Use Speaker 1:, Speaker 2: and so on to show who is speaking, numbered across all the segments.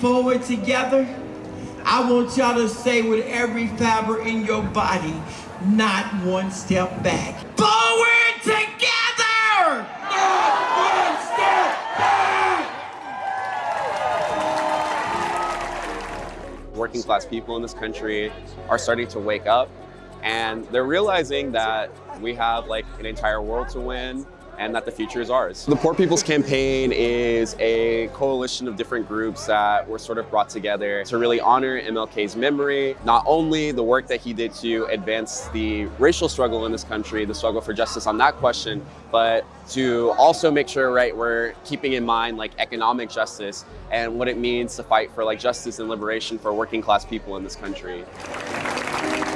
Speaker 1: forward together, I want y'all to say with every fiber in your body, not one step back. Forward together! Not one step back!
Speaker 2: Working class people in this country are starting to wake up and they're realizing that we have like an entire world to win and that the future is ours. The Poor People's Campaign is a coalition of different groups that were sort of brought together to really honor MLK's memory, not only the work that he did to advance the racial struggle in this country, the struggle for justice on that question, but to also make sure, right, we're keeping in mind like economic justice and what it means to fight for like justice and liberation for working class people in this country.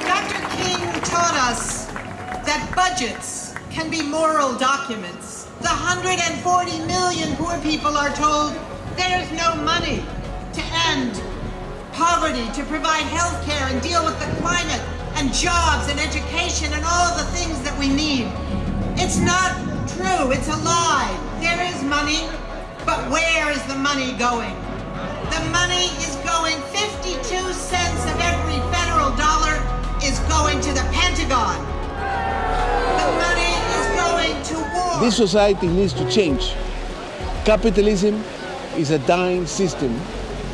Speaker 3: Dr. King taught us that budgets can be moral documents. The 140 million poor people are told there's no money to end poverty, to provide health care and deal with the climate and jobs and education and all the things that we need. It's not true, it's a lie. There is money, but where is the money going? The money is going 52 cents of every
Speaker 4: This society needs to change. Capitalism is a dying system.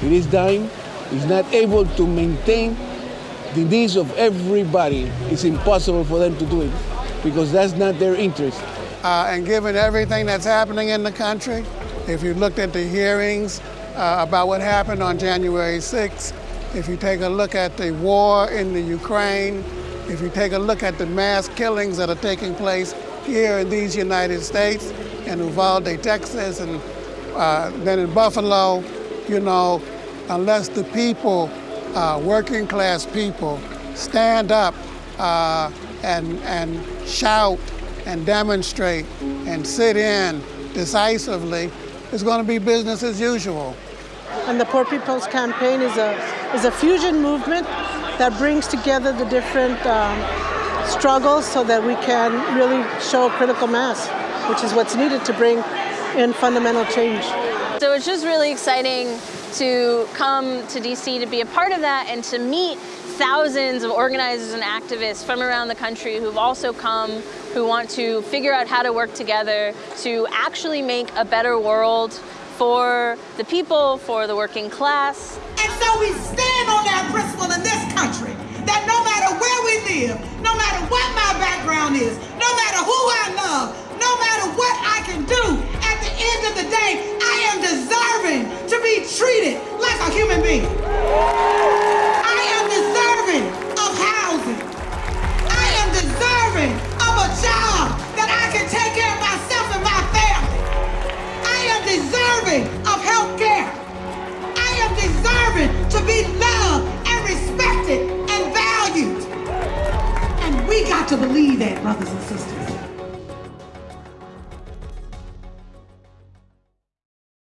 Speaker 4: It is dying, it's not able to maintain the needs of everybody. It's impossible for them to do it because that's not their interest.
Speaker 5: Uh, and given everything that's happening in the country, if you looked at the hearings uh, about what happened on January 6th, if you take a look at the war in the Ukraine, if you take a look at the mass killings that are taking place here in these United States, in Uvalde, Texas, and uh, then in Buffalo, you know, unless the people, uh, working class people, stand up uh, and, and shout and demonstrate and sit in decisively, it's going to be business as usual.
Speaker 6: And the Poor People's Campaign is a, is a fusion movement that brings together the different um, struggles so that we can really show a critical mass, which is what's needed to bring in fundamental change.
Speaker 7: So it's just really exciting to come to DC to be a part of that and to meet thousands of organizers and activists from around the country who've also come, who want to figure out how to work together to actually make a better world for the people, for the working class.
Speaker 3: And so we stand on that principle in this country that no matter where we live, no matter what my background is, no matter who I love, no matter what I can do, at the end of the day, I am deserving to be treated like a human being. I am deserving of housing. I am deserving of a job that I can take care of myself and my family. I am deserving of health care. I am deserving to be loved to believe that, brothers and sisters.